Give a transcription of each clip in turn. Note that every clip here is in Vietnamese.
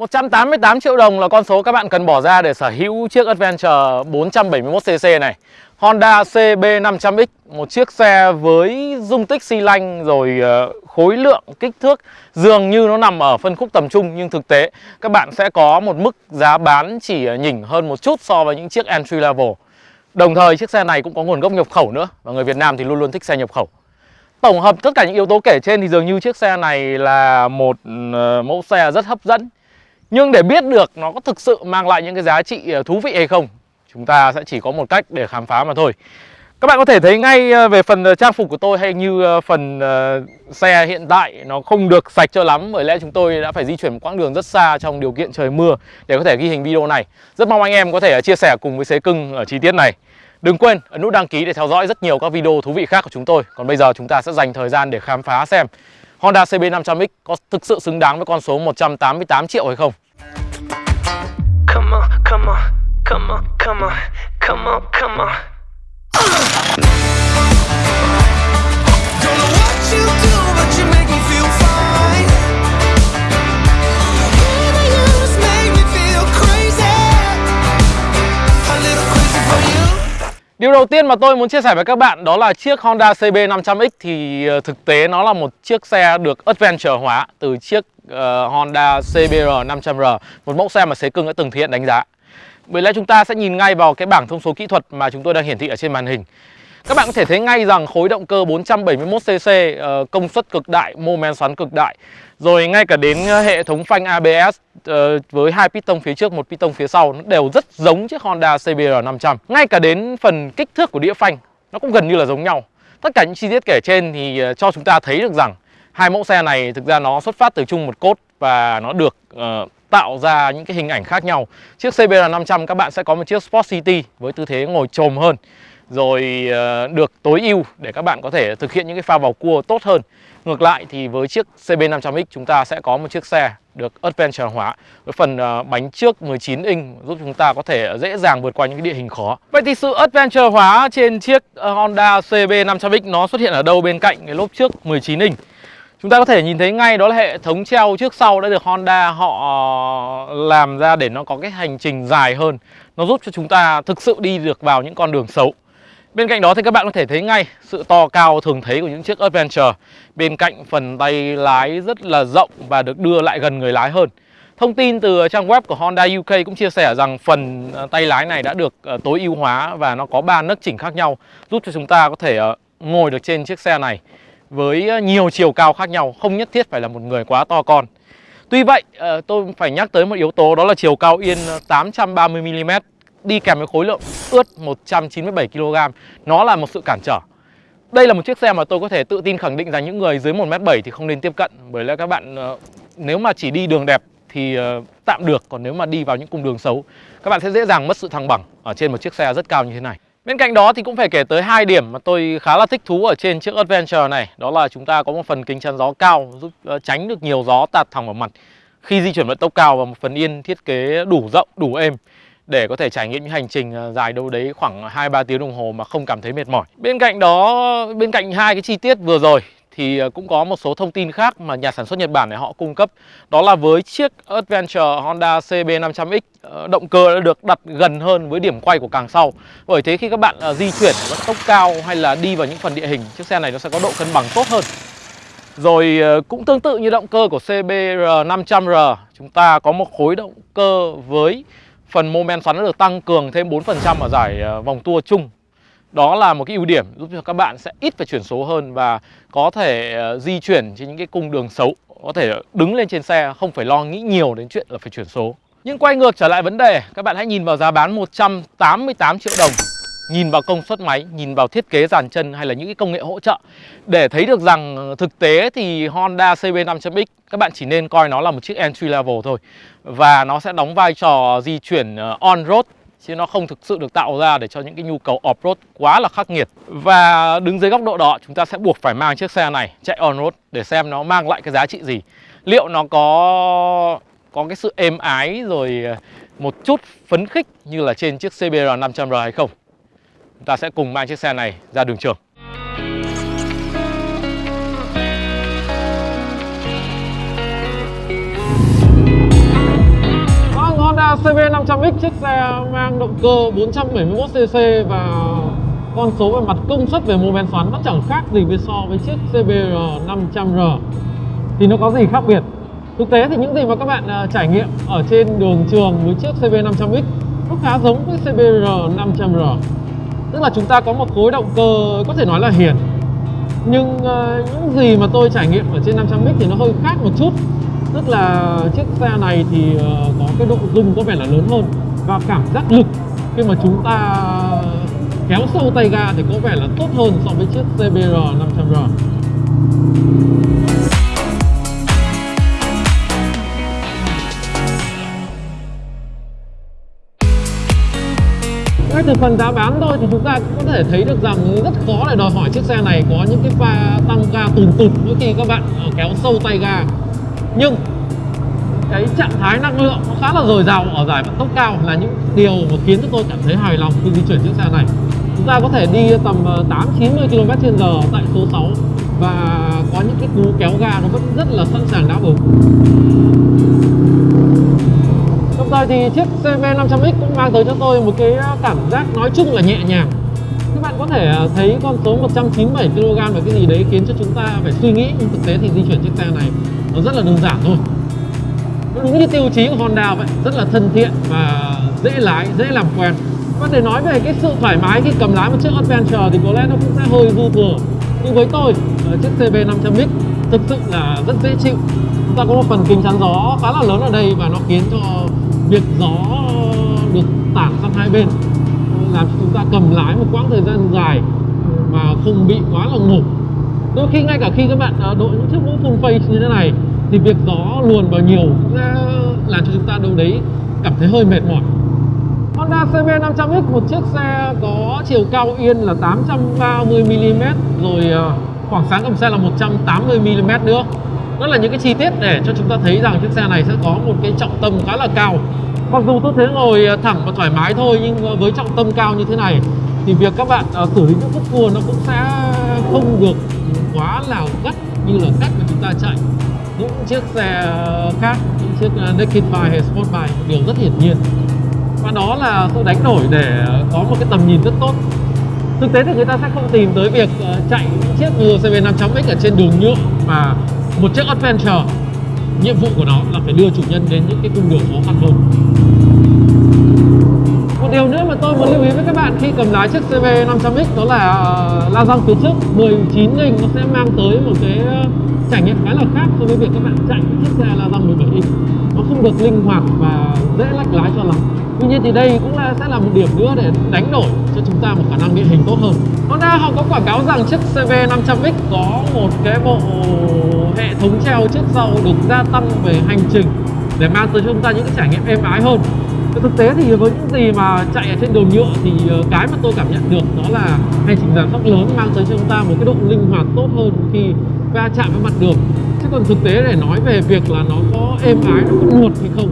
188 triệu đồng là con số các bạn cần bỏ ra để sở hữu chiếc Adventure 471cc này. Honda CB500X Một chiếc xe với dung tích xi lanh rồi ờ, khối lượng, kích thước Dường như nó nằm ở phân khúc tầm trung Nhưng thực tế các bạn sẽ có một mức giá bán chỉ nhỉnh hơn một chút so với những chiếc entry level. Đồng thời chiếc xe này cũng có nguồn gốc nhập khẩu nữa Và người Việt Nam thì luôn luôn thích xe nhập khẩu. Tổng hợp tất cả những yếu tố kể trên thì dường như chiếc xe này là một ờ, mẫu xe rất hấp dẫn. Nhưng để biết được nó có thực sự mang lại những cái giá trị ờ, thú vị hay không, Chúng ta sẽ chỉ có một cách để khám phá mà thôi. Các bạn có thể thấy ngay ờ, về phần ờ, trang phục của tôi hay như phần xe hiện tại, nó không được sạch cho lắm. Bởi lẽ chúng tôi đã phải di chuyển một quãng đường rất xa trong điều kiện trời mưa để có thể ghi hình video này. Rất mong anh em có thể chia sẻ cùng với Xế Cưng ở chi tiết này. Đừng quên ấn nút đăng ký để theo dõi rất nhiều các video thú vị khác của chúng tôi. Còn bây giờ chúng ta sẽ dành thời gian để khám phá xem Honda CB500X có thực sự xứng đáng với con số 188 triệu hay không. Come on, come on, come on, come on, come on, come on. Don't know what you do, but you make me feel fine Điều đầu tiên mà tôi muốn chia sẻ với các bạn đó là chiếc Honda CB500X thì ờ, thực tế nó là một chiếc xe được adventure hóa từ chiếc uh, Honda CBR 500R, một mẫu xe mà Xế Cưng đã từng thực hiện đánh giá. Bởi lẽ chúng ta sẽ nhìn ngay vào cái bảng thông số kỹ thuật mà chúng tôi đang hiển thị ở trên màn hình. Các bạn có thể thấy ngay rằng khối động cơ 471cc, ờ, công suất cực đại, mô men xoắn cực đại. Rồi ngay cả đến ờ, hệ thống phanh ABS ờ, với hai piston phía trước, một piston phía sau nó đều rất giống chiếc Honda CBR 500. Ngay cả đến phần kích thước của đĩa phanh nó cũng gần như là giống nhau. Tất cả những chi tiết kể trên thì cho chúng ta thấy được rằng hai mẫu xe này thực ra nó xuất phát từ chung một cốt và nó được uh, tạo ra những cái hình ảnh khác nhau. Chiếc CBR 500 các bạn sẽ có một chiếc Sport City với tư thế ngồi trồm hơn rồi uh, được tối ưu để các bạn có thể thực hiện những cái pha vào cua tốt hơn. Ngược lại thì với chiếc CB500X chúng ta sẽ có một chiếc xe được adventure hóa với phần ờ, bánh trước 19 inch giúp chúng ta có thể dễ dàng vượt qua những cái địa hình khó. Vậy thì sự adventure hóa trên chiếc Honda CB500X nó xuất hiện ở đâu bên cạnh cái lốp trước 19 inch? Chúng ta có thể nhìn thấy ngay đó là hệ thống treo trước sau đã được Honda họ ờ, làm ra để nó có cái hành trình dài hơn. Nó giúp cho chúng ta thực sự đi được vào những con đường xấu. Bên cạnh đó thì các bạn có thể thấy ngay sự to cao thường thấy của những chiếc Adventure Bên cạnh phần tay lái rất là rộng và được đưa lại gần người lái hơn Thông tin từ trang web của Honda UK cũng chia sẻ rằng phần ờ, tay lái này đã được ờ, tối ưu hóa và nó có 3 nấc chỉnh khác nhau, Giúp cho chúng ta có thể ngồi được trên chiếc xe này với ờ, nhiều chiều cao khác nhau, Không nhất thiết phải là một người quá to con. Tuy vậy ờ, tôi phải nhắc tới một yếu tố, đó là chiều cao yên 830mm đi kèm với khối lượng ướt 197kg Nó là một sự cản trở. Đây là một chiếc xe mà tôi có thể tự tin khẳng định rằng những người dưới 1m7 thì không nên tiếp cận, Bởi lẽ các bạn ờ, nếu mà chỉ đi đường đẹp thì tạm được, Còn nếu mà đi vào những cung đường xấu, Các bạn sẽ dễ dàng mất sự thăng bằng ở trên một chiếc xe rất cao như thế này. Bên cạnh đó thì cũng phải kể tới hai điểm mà tôi khá là thích thú ở trên chiếc Adventure này Đó là chúng ta có một phần kính chắn gió cao giúp ờ, tránh được nhiều gió tạt thẳng vào mặt Khi di chuyển vận tốc cao và một phần yên thiết kế đủ rộng, đủ êm để có thể trải nghiệm những hành trình ờ, dài đâu đấy khoảng 2-3 tiếng đồng hồ mà không cảm thấy mệt mỏi. Bên cạnh đó, bên cạnh hai cái chi tiết vừa rồi thì ờ, cũng có một số thông tin khác mà nhà sản xuất Nhật Bản này họ cung cấp. Đó là với chiếc Adventure Honda CB500X ờ, Động cơ đã được đặt gần hơn với điểm quay của càng sau. Bởi thế khi các bạn ờ, di chuyển vận tốc cao hay là đi vào những phần địa hình, Chiếc xe này nó sẽ có độ cân bằng tốt hơn. Rồi cũng tương tự như động cơ của CBR 500R Chúng ta có một khối động cơ với phần mô men xoắn đã được tăng cường thêm 4% ở giải vòng tua chung đó là một cái ưu điểm giúp cho các bạn sẽ ít phải chuyển số hơn và có thể ờ, di chuyển trên những cái cung đường xấu. Có thể đứng lên trên xe không phải lo nghĩ nhiều đến chuyện là phải chuyển số. Nhưng quay ngược trở lại vấn đề các bạn hãy nhìn vào giá bán 188 triệu đồng. Nhìn vào công suất máy, nhìn vào thiết kế dàn chân hay là những cái công nghệ hỗ trợ. Để thấy được rằng thực tế thì Honda CB500X các bạn chỉ nên coi nó là một chiếc entry level thôi. Và nó sẽ đóng vai trò di chuyển ờ, on-road chứ nó không thực sự được tạo ra để cho những cái nhu cầu off-road quá là khắc nghiệt. Và đứng dưới góc độ đó, chúng ta sẽ buộc phải mang chiếc xe này, chạy on-road, để xem nó mang lại cái giá trị gì. Liệu nó có có cái sự êm ái rồi ờ, một chút phấn khích như là trên chiếc CBR 500R hay không? Chúng ta sẽ cùng mang chiếc xe này ra đường trường. CB 500X chiếc xe mang động cơ 471cc và con số về mặt công suất về mô men xoắn nó chẳng khác gì với so với chiếc CBR 500R thì nó có gì khác biệt? Thực tế thì những gì mà các bạn uh, trải nghiệm ở trên đường trường với chiếc CB 500X nó khá giống với CBR 500R tức là chúng ta có một khối động cơ có thể nói là hiền nhưng uh, những gì mà tôi trải nghiệm ở trên 500X thì nó hơi khác một chút tức là chiếc xe này thì ờ, có cái độ rung có vẻ là lớn hơn. Và cảm giác lực khi mà chúng ta kéo sâu tay ga thì có vẻ là tốt hơn so với chiếc CBR 500R ngay từ phần giá bán thôi thì chúng ta cũng có thể thấy được rằng rất khó để đòi hỏi chiếc xe này có những cái pha tăng ga tùn tụt mỗi khi các bạn ờ, kéo sâu tay ga nhưng cái trạng thái năng lượng nó khá là dồi dào ở giải vận tốc cao là những điều mà khiến cho tôi cảm thấy hài lòng khi di chuyển chiếc xe này. Chúng ta có thể đi tầm 8 90 km h tại số 6 và có những cái cú kéo ga nó vẫn rất là sẵn sàng đáp ứng. Đồng thời thì chiếc CV 500X cũng mang tới cho tôi một cái ờ, cảm giác nói chung là nhẹ nhàng. Các bạn có thể ờ, thấy con số 197 kg là cái gì đấy khiến cho chúng ta phải suy nghĩ, nhưng thực tế thì di chuyển chiếc xe này nó rất là đơn giản thôi. Nó đúng như tiêu chí của Honda vậy, rất là thân thiện và dễ lái, dễ làm quen. Và để nói về cái sự thoải mái khi cầm lái một chiếc Adventure thì có lẽ nó cũng sẽ hơi dư thừa. Nhưng với tôi ờ, chiếc CB 500X thực sự là rất dễ chịu. Chúng ta có một phần kính chắn gió khá là lớn ở đây và nó khiến cho việc gió được tản sang hai bên, làm cho chúng ta cầm lái một quãng thời gian dài mà không bị quá là ngủ đôi khi ngay cả khi các bạn à, đội những chiếc mũ full face như thế này, thì việc gió, luồn vào nhiều cũng sẽ làm cho chúng ta đâu đấy cảm thấy hơi mệt mỏi. Honda CB 500X một chiếc xe có chiều cao yên là 830mm rồi à, khoảng sáng cầm xe là 180mm nữa. Đó là những cái chi tiết để cho chúng ta thấy rằng chiếc xe này sẽ có một cái trọng tâm khá là cao. Mặc dù tư thế ngồi à, thẳng và thoải mái thôi, nhưng với trọng tâm cao như thế này, thì việc các bạn xử lý những khúc cua nó cũng sẽ không được quá là gắt như là cách mà chúng ta chạy. Những chiếc xe khác, những chiếc à, Naked Bike hay Sport Bike điều rất hiển nhiên. Và đó là sự đánh đổi để có một cái tầm nhìn rất tốt. Thực tế thì người ta sẽ không tìm tới việc à, chạy những chiếc như 500X ở trên đường nhựa mà một chiếc Adventure. Nhiệm vụ của nó là phải đưa chủ nhân đến những cái cung đường khó khăn hơn một điều nữa mà tôi muốn lưu ý với các bạn khi cầm lái chiếc CV 500X đó là ờ, la răng phía trước. 19 inch nó sẽ mang tới một cái ờ, trải nghiệm khá là khác so với việc các bạn chạy chiếc xe la răng 17 inch. Nó không được linh hoạt và dễ lách lái cho lắm. Tuy nhiên thì đây cũng là, sẽ là một điểm nữa để đánh đổi cho chúng ta một khả năng địa hình tốt hơn. Honda họ có quảng cáo rằng chiếc CV 500X có một cái bộ hệ thống treo trước sau được gia tăng về hành trình để mang tới cho chúng ta những cái trải nghiệm êm ái hơn thực tế thì với những gì mà chạy ở trên đường nhựa thì ờ, cái mà tôi cảm nhận được đó là hành trình giảm tốc lớn mang tới cho chúng ta một cái độ linh hoạt tốt hơn khi va chạm với mặt đường. Chứ còn thực tế để nói về việc là nó có êm ái, nó có nuột hay không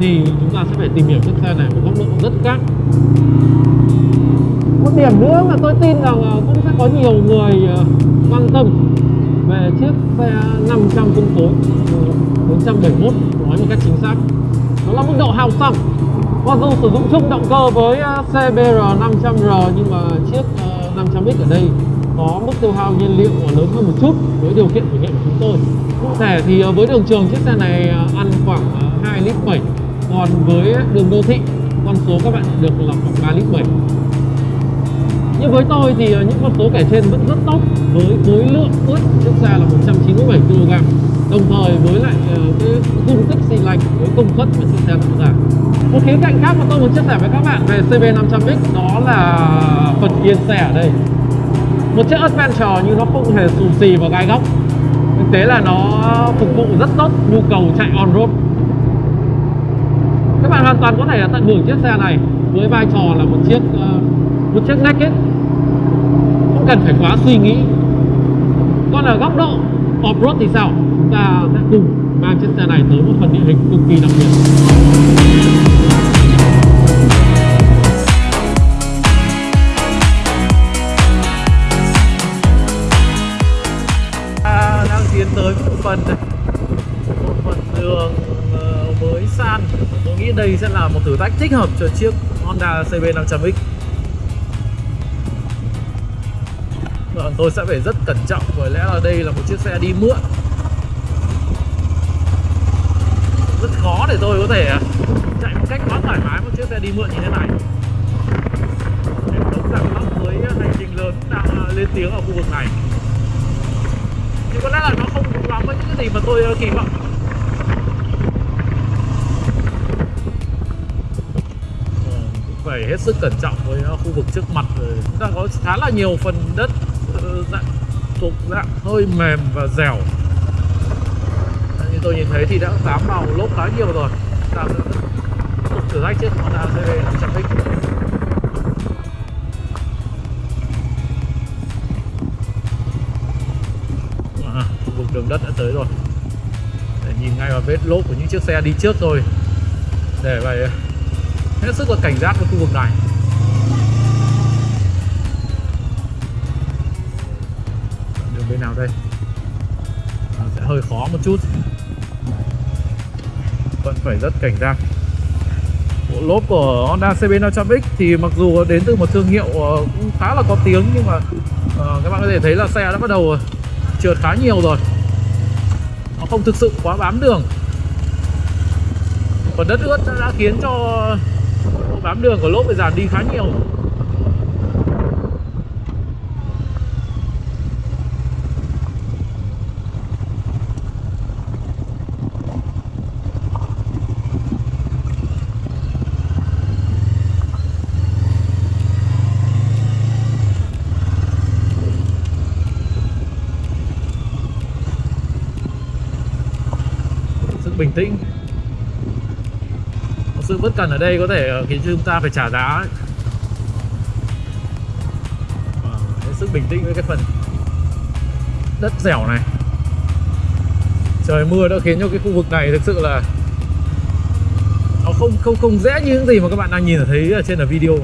thì chúng ta sẽ phải tìm hiểu chiếc xe này một góc độ rất khác. Một điểm nữa mà tôi tin rằng ờ, cũng sẽ có nhiều người ờ, quan tâm về chiếc xe 500 phân khối 471 nói một cách chính xác đó là mức độ hào xăng mặc dù sử dụng chung động cơ với à, CBR 500R nhưng mà chiếc à, 500X ở đây có mức tiêu hao nhiên liệu lớn hơn một chút với điều kiện thử nghiệm của chúng tôi. Cụ thể thì à, với đường trường chiếc xe này ăn khoảng 2 lít 7 còn với đường đô thị, con số các bạn được là khoảng 3 lít 7 nhưng với tôi thì những con số kể trên vẫn rất tốt với khối lượng ướt chiếc xe là 197 kg đồng thời với lại ờ, cái dung tích xi lanh với công suất mà chiếc xe tạo giảm một khía cạnh khác mà tôi muốn chia sẻ với các bạn về CB500X đó là phần yên xe ở đây. Một chiếc Adventure như nó không hề xù xì và gai góc. Thực tế là nó phục vụ rất tốt nhu cầu chạy on road. Các bạn hoàn toàn có thể tận hưởng chiếc xe này với vai trò là một chiếc ờ, một chiếc naked không cần phải quá suy nghĩ. Còn ở góc độ off-road thì sao? Chúng ta sẽ cùng mang chiếc xe này tới một phần địa hình cực kỳ đặc biệt. Ta đang tiến tới một phần này. Một phần đường ờ, mới san. Tôi nghĩ đây sẽ là một thử thách thích hợp cho chiếc Honda CB 500X Vâng, tôi sẽ phải rất cẩn trọng bởi lẽ là đây là một chiếc xe đi mượn rất khó để tôi có thể ờ, chạy một cách quá thoải mái một chiếc xe đi mượn như thế này. Em đúng rằng lắm với ờ, hành trình lớn đang ờ, lên tiếng ở khu vực này. Thì có lẽ là nó không đúng lắm với những cái gì mà tôi kỳ vọng. Phải hết sức cẩn trọng với khu vực trước mặt rồi chúng ta có khá là nhiều phần đất dạng, thuộc dạng hơi mềm và dẻo tôi nhìn thấy thì đã dám vào lốp khá nhiều rồi. Ta tục thử thách chiếc Honda CB chẳng thích à, khu vực đường đất đã tới rồi. Để nhìn ngay vào vết lốp của những chiếc xe đi trước rồi để phải hết sức là cảnh giác với khu vực này. Đường bên nào đây? À, sẽ hơi khó một chút vẫn phải rất cảnh giác. Bộ lốp của Honda CB 500X thì mặc dù đến từ một thương hiệu ờ, cũng khá là có tiếng nhưng mà uh, các bạn có thể thấy là xe đã bắt đầu trượt khá nhiều rồi. Nó không thực sự quá bám đường. Còn đất ướt đã khiến cho bám đường của lốp bị giảm đi khá nhiều. Bình tĩnh. Một sự bất cần ở đây có thể ờ, khiến chúng ta phải trả giá hết sức bình tĩnh với cái phần đất dẻo này. Trời mưa đã khiến cho cái khu vực này thực sự là nó không không không dễ như những gì mà các bạn đang nhìn thấy ở trên ở video.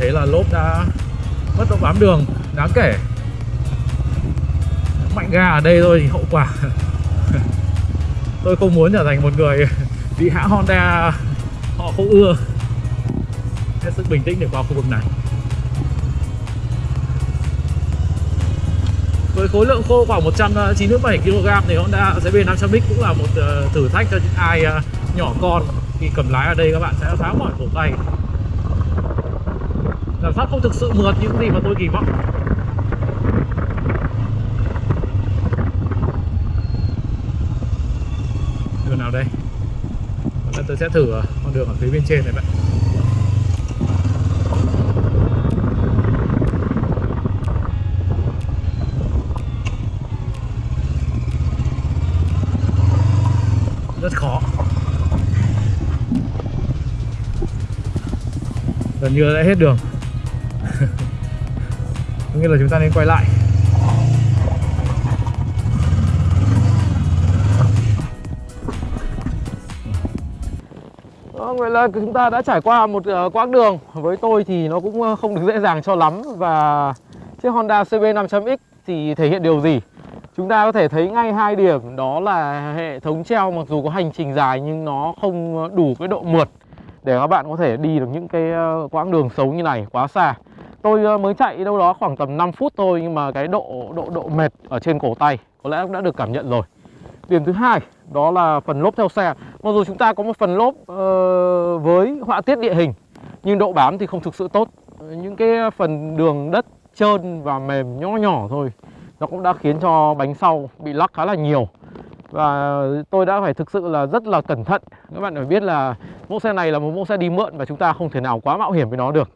Thấy là lốp đã mất độ bám đường, đáng kể. Mạnh ga ở đây thôi thì hậu quả. Tôi không muốn trở thành một người bị hãng Honda, họ không ưa. Hết sức bình tĩnh để qua khu vực này. Với khối lượng khô khoảng 197 kg thì Honda CB 500X cũng là một ờ, thử thách cho những ai ờ, nhỏ con khi cầm lái ở đây các bạn sẽ khá mỏi cổ tay. Cảm giác không thực sự mượt những gì mà tôi kỳ vọng. Đường nào đây? Lần tôi sẽ thử con đường ở phía bên trên này bạn. Rất khó. Gần như đã hết đường nghĩa là chúng ta nên quay lại. Ờ, Vậy là chúng ta đã trải qua một uh, quãng đường. Với tôi thì nó cũng ờ, không được dễ dàng cho lắm. Và chiếc Honda CB 500X thì thể hiện điều gì? Chúng ta có thể thấy ngay hai điểm. Đó là hệ thống treo mặc dù có hành trình dài nhưng nó không đủ cái độ mượt để các bạn có thể đi được những cái quãng đường xấu như này quá xa. Tôi ờ, mới chạy đâu đó khoảng tầm 5 phút thôi nhưng mà cái độ độ độ mệt ở trên cổ tay có lẽ cũng đã được cảm nhận rồi. Điểm thứ hai đó là phần lốp theo xe. Mặc dù chúng ta có một phần lốp uh, với họa tiết địa hình nhưng độ bám thì không thực sự tốt. Những cái phần đường đất trơn và mềm nhỏ nhỏ thôi nó cũng đã khiến cho bánh sau bị lắc khá là nhiều và tôi đã phải thực sự là rất là cẩn thận các bạn phải biết là mẫu xe này là một mẫu xe đi mượn và chúng ta không thể nào quá mạo hiểm với nó được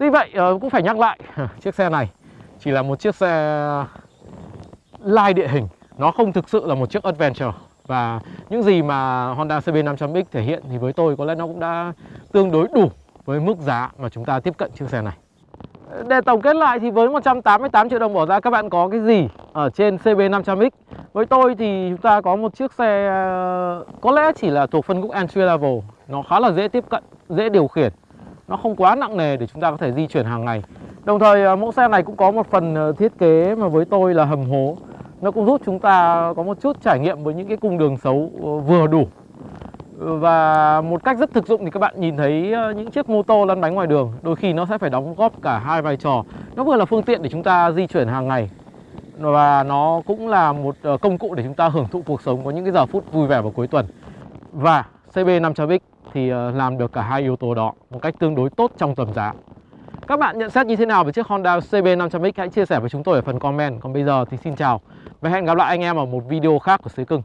Tuy vậy ờ, cũng phải nhắc lại Chiếc xe này chỉ là một chiếc xe lai địa hình. Nó không thực sự là một chiếc Adventure. Và những gì mà Honda CB 500X thể hiện thì với tôi có lẽ nó cũng đã tương đối đủ với mức giá mà chúng ta tiếp cận chiếc xe này. Để tổng kết lại thì với 188 triệu đồng bỏ ra các bạn có cái gì ở trên CB 500X Với tôi thì chúng ta có một chiếc xe ờ, có lẽ chỉ là thuộc phân khúc entry level. Nó khá là dễ tiếp cận, dễ điều khiển. Nó không quá nặng nề để chúng ta có thể di chuyển hàng ngày. Đồng thời à, mẫu xe này cũng có một phần à, thiết kế mà với tôi là hầm hố. Nó cũng giúp chúng ta có một chút trải nghiệm với những cái cung đường xấu ờ, vừa đủ. Và một cách rất thực dụng thì các bạn nhìn thấy ờ, những chiếc mô tô lăn bánh ngoài đường, Đôi khi nó sẽ phải đóng góp cả hai vai trò. Nó vừa là phương tiện để chúng ta di chuyển hàng ngày, Và nó cũng là một ờ, công cụ để chúng ta hưởng thụ cuộc sống có những cái giờ phút vui vẻ vào cuối tuần. Và CB 500X thì ờ, làm được cả hai yếu tố đó một cách tương đối tốt trong tầm giá. Các bạn nhận xét như thế nào về chiếc Honda CB 500X hãy chia sẻ với chúng tôi ở phần comment. Còn bây giờ thì xin chào và hẹn gặp lại anh em ở một video khác của Sứ Cưng.